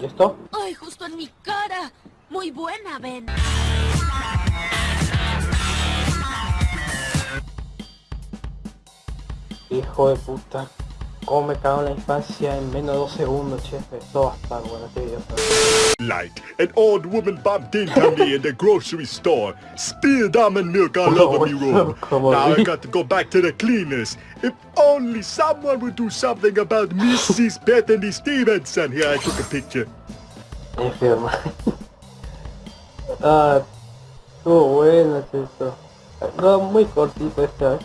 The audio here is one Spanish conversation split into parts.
¿Y esto? ¡Ay, justo en mi cara! Muy buena, Ben. Hijo de puta. Cómo me cago en la infancia en menos de dos segundos, che. Esto va a estar bueno este video. Like an old woman bumped into me in the grocery store, spilled almond milk all over me room. Now I got to go back to the cleaners. If only someone would do something about Mrs. Bethany Stevenson. Here, I took a picture. Enferma. ah, estuvo bueno, esto. No, muy cortito esta vez.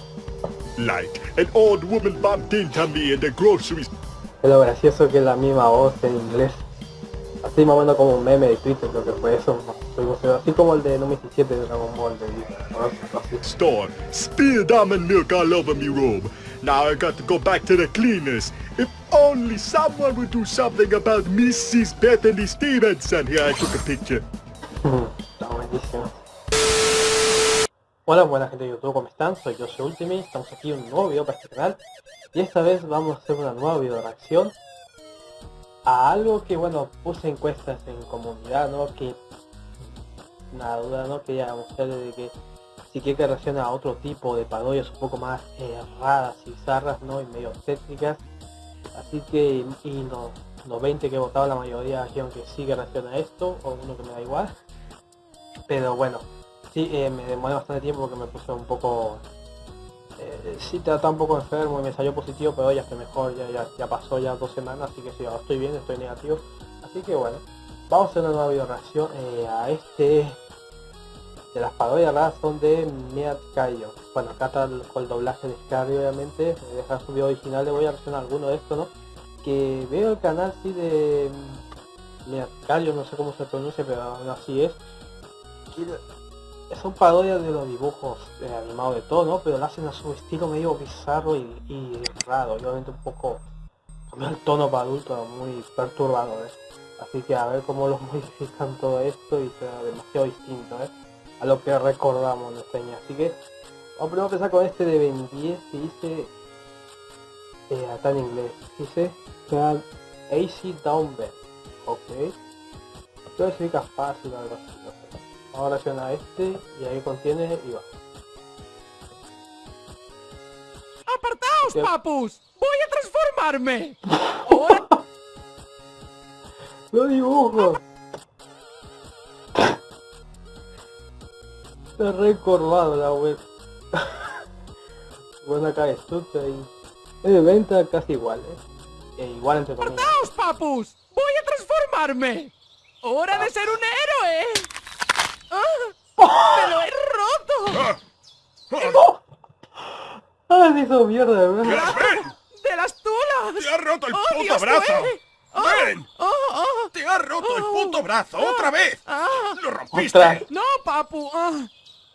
Like an old woman bumped into me in the grocery store. Es lo gracioso que es la misma voz en inglés. Así más o menos como un meme de Twitter, creo que fue eso. Así como el de número 17 de Dragon Ball de store, spilled almond milk all over me room. Now I got to go back to the cleaners. If only someone would do something about Mrs. Bethany Stevenson. Here, I took a picture. Está buenísimo. Hola, buena gente de YouTube, ¿cómo están? Soy yo, soy Ultimate, estamos aquí en un nuevo video para este canal y esta vez vamos a hacer una nueva video reacción a algo que, bueno, puse encuestas en comunidad, ¿no? Que, nada duda, ¿no? Quería mostrarles de que si quiere que reaccione a otro tipo de parodias un poco más eh, raras y bizarras, ¿no? Y medio técnicas, así que, y los, los 20 que votaron la mayoría dijeron que sí que reacciona a esto, o uno que me da igual, pero bueno, sí, eh, me demoré bastante tiempo porque me puse un poco... Eh, sí, estaba un poco enfermo y me salió positivo, pero ya estoy mejor, ya, ya, ya pasó ya dos semanas, así que sí, estoy bien, estoy negativo. Así que bueno, vamos a hacer una nueva video reacción eh, a este... De las parodias raras son de Meat Cayo. Bueno, acá está el, con el doblaje de Scarry obviamente, me dejar su video original, le voy a reaccionar alguno de estos, ¿no? Que veo el canal sí de... Meat Cayo, no sé cómo se pronuncia, pero aún así es son parodias de los dibujos eh, animados de todo, ¿no? Pero lo hacen a su estilo medio bizarro y, y raro, y obviamente un poco el tono para adultos muy perturbador, ¿eh? Así que a ver cómo los modifican todo esto y será demasiado distinto, ¿eh? A lo que recordamos nuestra niña. Así que vamos a empezar con este de Ben 10 que dice eh, acá en inglés. Dice AC Down. Ok. Esto significa fácil o algo así, no sé. Vamos a reaccionar a este y ahí contiene y va. ¡Apartaos, ¿Qué? papus! ¡Voy a transformarme! Ahora ¡Lo dibujo! Está recorvado la web. bueno acá es tuta y... Es de venta casi igual, ¿eh? E igual entre comillas. ¡Apartaos, papus! ¡Voy a transformarme! ¡Hora de ser un héroe! ¡Ah! ¡Me lo he roto! ¡Ah, se hizo mierda, ¿verdad? ¡Ven! ¡De las tulas! ¡Te ha roto el ¡Oh, puto Dios, brazo! ¡Oh! ¡Ven! ¡Oh, oh! ¡Te ha roto el puto brazo! ¡Otra vez! ¡Ah! ¡Lo rompiste! Otra. ¡No, papu! ¡Ah!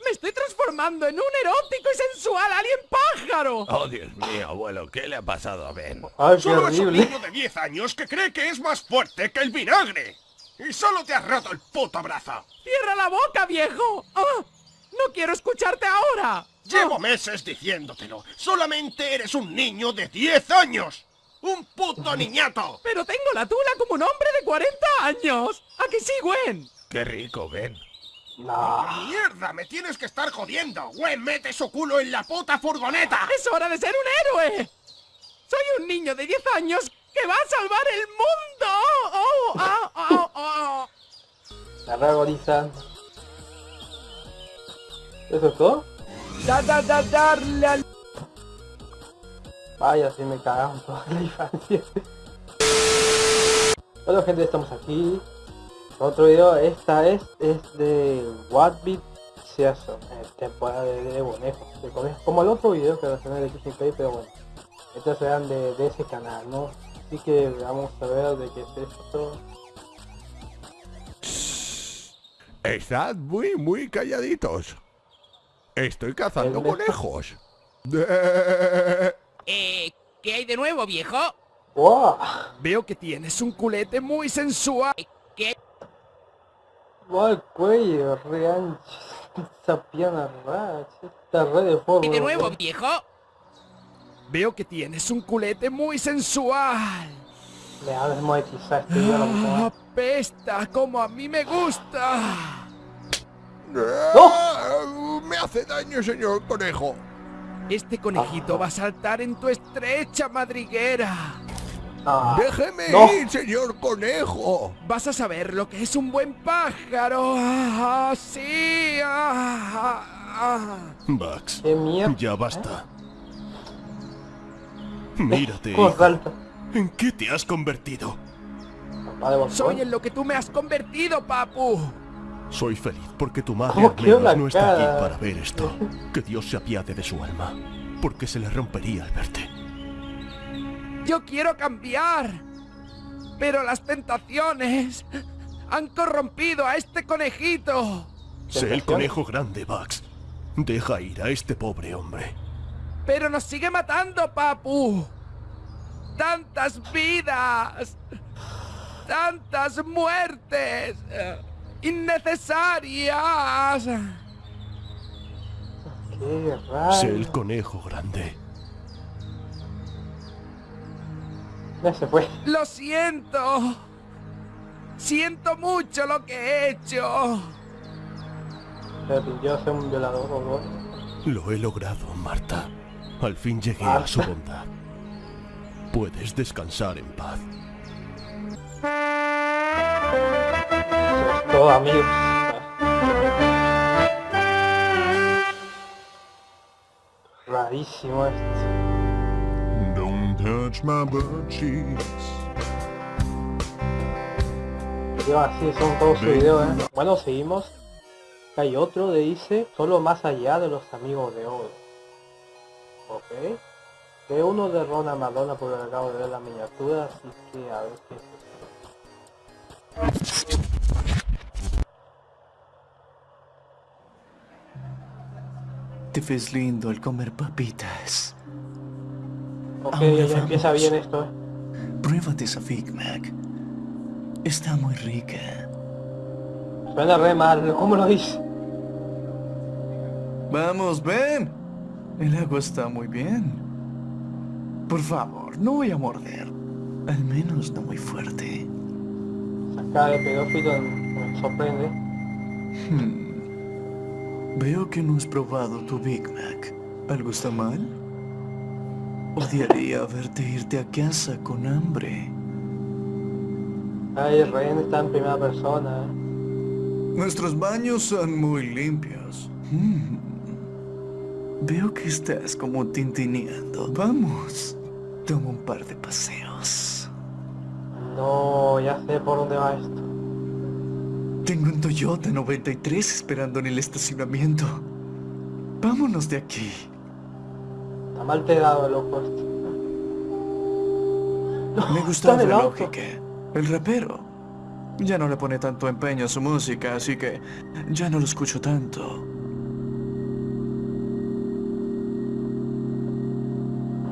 ¡Me estoy transformando en un erótico y sensual alien pájaro! Oh, Dios mío, abuelo, ¿qué le ha pasado a Ben? ¡Ay, qué Solo es un niño de 10 años que cree que es más fuerte que el vinagre. Y solo te has roto el puto brazo. ¡Cierra la boca, viejo! ¡No quiero escucharte ahora! Llevo meses diciéndotelo. Solamente eres un niño de 10 años. ¡Un puto niñato! Pero tengo la tula como un hombre de 40 años. ¿A que sí, Gwen? Qué rico, Ben. No. ¡Mierda! ¡Me tienes que estar jodiendo! ¡Güey, mete su culo en la puta furgoneta! ¡Es hora de ser un héroe! Soy un niño de 10 años que va a salvar el mundo. ¡Oh! ¡Ah! ¡Ah! ¡Ah! La ragoriza. ¿Eso es todo? Da, da, da, darle al... Vaya, si me cagaron toda la infancia. Bueno gente, estamos aquí. Otro video, esta es, es de What Beat Season, eh, temporada de, de conejos, de conejos, como el otro video que reaccioné de Play, pero bueno, estos serán de, de ese canal, ¿no? Así que vamos a ver de qué es esto. Estad muy, muy calladitos. Estoy cazando conejos. Eh, ¿qué hay de nuevo, viejo? ¡Wow! Veo que tienes un culete muy sensual. ¿Qué? ¡Wow! El cuello, re ancho. Esa pierna rara, che, esta red de forma. ¿Y de nuevo, viejo? Veo que tienes un culete muy sensual. Me ha desmonetizado este video, la puta ¡Ah. ¡Apesta! ¡Como a mí me gusta! ¡Ah! Me hace daño, señor conejo. Este conejito va a saltar en tu estrecha madriguera. Ah, Déjeme no. ir, señor conejo. Vas a saber lo que es un buen pájaro. ¡Ah, sí! ¡Ah, ah, Bugs, ya basta. Mírate, ¿Cómo hijo. salta? ¿En qué te has convertido? Ah! Soy en lo que tú me has convertido, papu. Soy feliz porque tu madre ¿Cómo al menos no está aquí para ver esto. Que Dios se apiade de su alma, porque se le rompería al verte. Yo quiero cambiar. Pero las tentaciones han corrompido a este conejito. Sé el conejo grande, Bugs. Deja ir a este pobre hombre. Pero nos sigue matando, papu. Tantas vidas. Tantas muertes. Innecesarias. Qué Sé el raro. conejo grande. Ya se fue. Lo siento. Siento mucho lo que he hecho. Ser un violador o algo. Lo he logrado, Marta. Al fin llegué a su bondad. Puedes descansar en paz. Todo, amigos. Rarísimo esto. Don't touch my butt cheeks. Yo así son todos sus videos, ¿eh? Bueno, seguimos. Hay otro de dice, solo más allá de los amigos de oro. Ok. De uno de Rona Madonna porque acabo de ver la miniatura, así que a ver qué es esto. Te ves lindo al comer papitas. Ok, Ahora ya empieza bien esto, ¿eh? Pruébate esa Big Mac. Está muy rica. Suena re mal, ¿cómo lo dice? Vamos, ven. El agua está muy bien. Por favor, no voy a morder. Al menos no muy fuerte. Saca de pedófilo me sorprende. Hmm. Veo que no has probado tu Big Mac. ¿Algo está mal? Odiaría verte irte a casa con hambre. Ay, rehén está en primera persona, ¿eh? Nuestros baños son muy limpios. Mm. Veo que estás como tintineando. Vamos, toma un par de paseos. No, ya sé por dónde va esto. Tengo un Toyota 93 esperando en el estacionamiento. Vámonos de aquí. Está mal te dado, loco esto. Me gustaba el la lógica. El rapero. Ya no le pone tanto empeño a su música, así que ya no lo escucho tanto.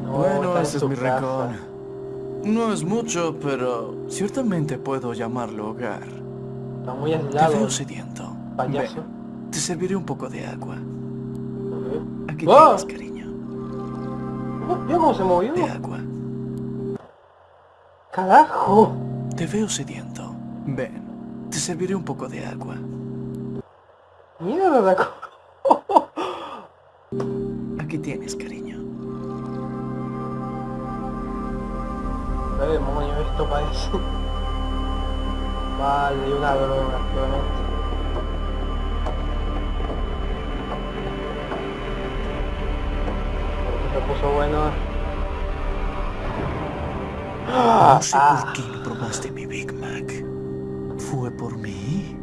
No, Bueno, este es mi casa. rincón. No es mucho, pero ciertamente puedo llamarlo hogar. Está muy Te aislado, veo sediento. payaso. Ven, te serviré un poco de agua. Aquí ¡Ah! tienes, cariño. Oh, ¿Vio cómo se movió? De agua. ¡Carajo! Te veo sediento. Ven, te serviré un poco de agua. Mierda, Aquí tienes, cariño. ¿Qué demonio esto parece? Vale, una droga, claramente. Se puso bueno. No sé Ah. por qué no probaste mi Big Mac. ¿Fue por mí?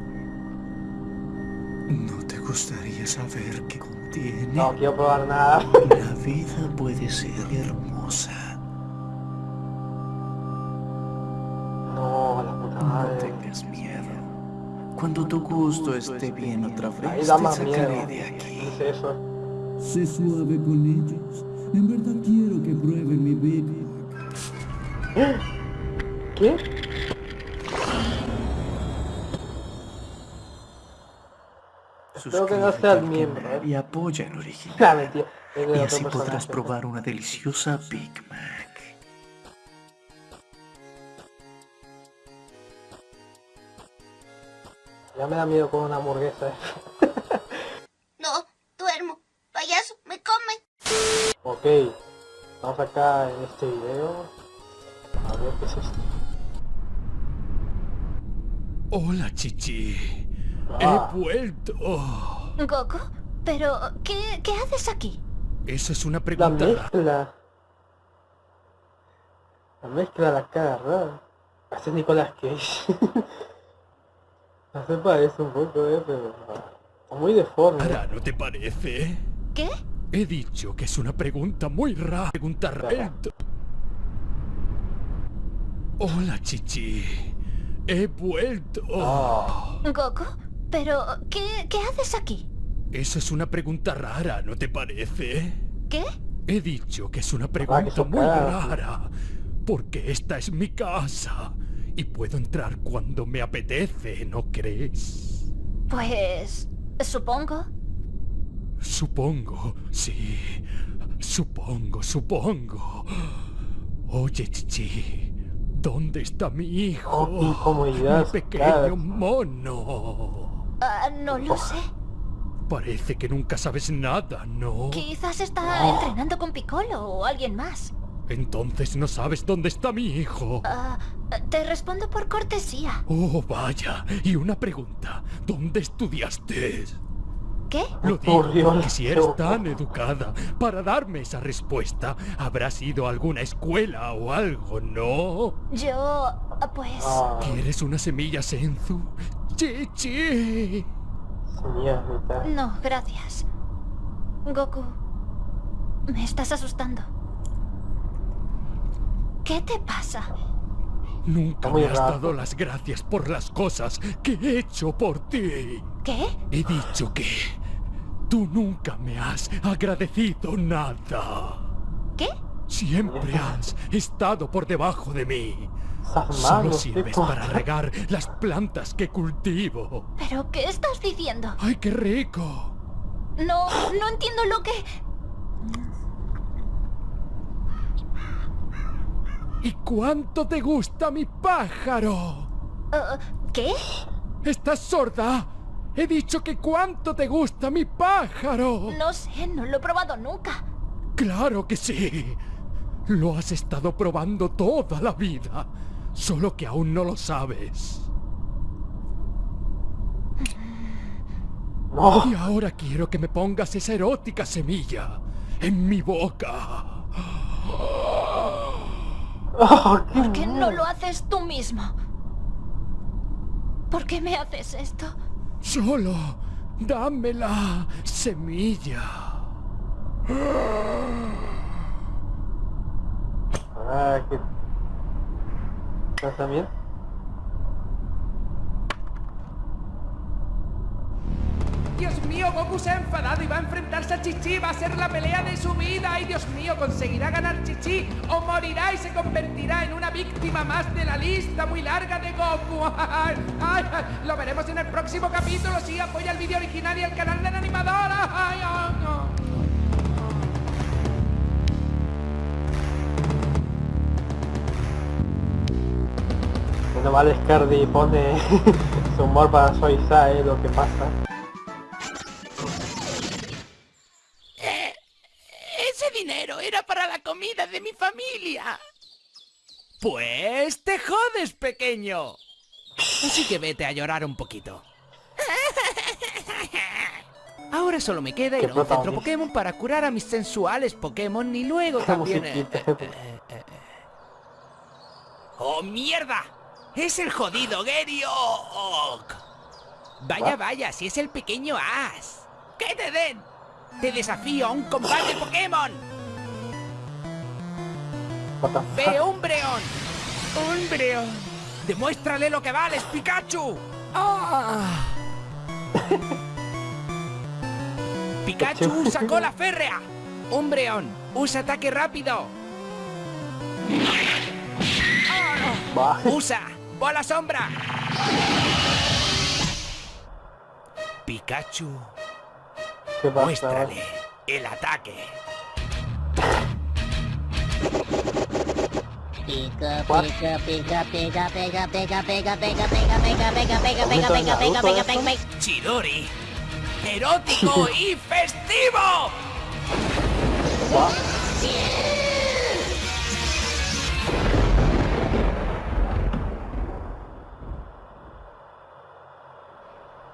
¿No te gustaría saber qué contiene? No quiero probar nada. La vida puede ser hermosa. Tengas miedo. Cuando tu gusto esté bien otra vez, te sacaré de aquí. Sé suave con ellos. En verdad quiero que prueben mi Mac. ¿Qué? Espero que no Suscríbete sea el miembro, ¿eh? Y apoya el original. Y así podrás probar una deliciosa Big Mac. Ya me da miedo con una hamburguesa. No, duermo. Payaso, me come. ok. Vamos acá en este video. A ver qué es esto. Hola, Chichi. Ah. He vuelto. Goku, pero ¿qué, qué haces aquí? Esa es una La pregunta. mezcla. La mezcla la cara rara. Es Nicolás Cage. no se parece un poco, eh, pero... ah, Muy deforme. Ahora, ¿no te parece? ¿Qué? He dicho que es una pregunta muy rara. Pregunta rara. Hola, Chichi. He vuelto. Ah, Goku, pero ¿qué, qué haces aquí? Esa es una pregunta rara, ¿no te parece? ¿Qué? He dicho que es una pregunta muy rara. Porque esta es mi casa. Y puedo entrar cuando me apetece, ¿no crees? Pues... supongo. Supongo, sí. Supongo, supongo. Oye, Chichi, ¿dónde está mi hijo? Oh, Mi pequeño claro. mono. Ah, no lo sé. Parece que nunca sabes nada, ¿no? Quizás está entrenando con Piccolo o alguien más. Entonces no sabes dónde está mi hijo. Ah, te respondo por cortesía. Oh, vaya. Y una pregunta. ¿Dónde estudiaste? ¿Qué? Lo digo Por Dios, porque si eres tan educada para darme esa respuesta, habrás ido a alguna escuela o algo, ¿no? Yo... pues... ah, ¿Quieres una semilla Senzu? Chichi. mierdita. No, gracias. Goku, me estás asustando. ¿Qué te pasa? Nunca me has dado las gracias por las cosas que he hecho por ti. ¿Qué? He dicho que tú nunca me has agradecido nada. ¿Qué? Siempre has estado por debajo de mí. Solo sirves para regar las plantas que cultivo. ¿Pero qué estás diciendo? ¡Ay, qué rico! No, no entiendo lo que... ¿Y cuánto te gusta mi pájaro? Ah, ¿Qué? ¿Estás sorda? He dicho que cuánto te gusta mi pájaro. No sé, no lo he probado nunca. Claro que sí. Lo has estado probando toda la vida. Solo que aún no lo sabes. No, Y ahora quiero que me pongas esa erótica semilla en mi boca. Oh, qué ¿Por qué no lo haces tú mismo? ¿Por qué me haces esto? Solo dame la semilla. Ah, qué... ¿Estás también? Dios mío, Goku se ha enfadado y va a enfrentarse a Chichi. Va a ser la pelea de su vida. Ay, Dios mío, ¿conseguirá ganar Chichi? ¿O morirá y se convertirá en una víctima más de la lista muy larga de Goku? Ay, ay, lo veremos en el próximo capítulo. Sí, apoya el vídeo original y el canal de la animadora. Ay, ay, ay. Menos mal Scardi pone su humor para suavizar eh, lo que pasa. Dinero era para la comida de mi familia. Pues te jodes, pequeño. Así que vete a llorar un poquito. Ahora solo me queda ir a un centro. Pokémon para curar a mis sensuales Pokémon y luego también... eh, eh, eh. ¡Oh, mierda! ¡Es el jodido Geriok! Vaya, vaya, si es el pequeño As. ¡Que te den! ¡Te desafío a un combate Pokémon! ¡Ve, Umbreon! ¡Umbreon! ¡Demuéstrale lo que vales, Pikachu! ¡Ah! ¡Pikachu sacó la férrea! ¡Umbreon! ¡Usa ataque rápido! ¡Usa! ¡Bola sombra! Pikachu, ¿Qué pasa? muéstrale el ataque. Pica, pica, pica, pica, pica, pica, pica, pica, pica, pica, pica, pica, pica, pica, ¿Momento de pica, pica. Chidori. Erótico y festivo.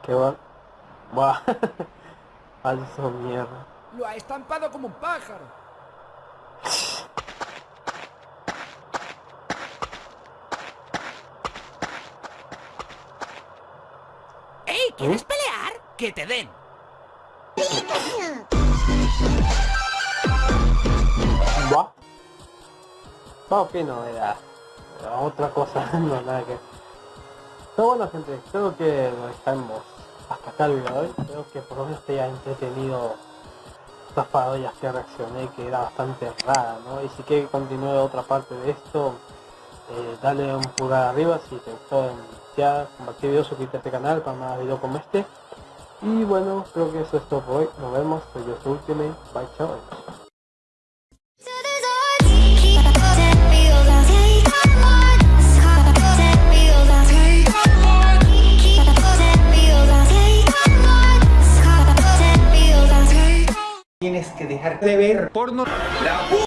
Qué va. Buah. Falso mierda. Lo ha estampado como un pájaro. ¿Quieres pelear? Que te den. Buah. Va, ok, no, era, otra cosa, no nada que... Pero bueno gente, creo que dejamos hasta acá el video de hoy. Creo que por lo menos te entretenido estas parodias que reaccioné, que era bastante rara, ¿no? Y si que continúe otra parte de esto, eh, dale un pulgar arriba si te gustó ya compartir video, suscríbete a este canal para más videos como este. Y bueno, creo que eso es todo por hoy. Nos vemos, soy yo, su Ultimate. Bye, chao. Tienes que dejar de ver porno.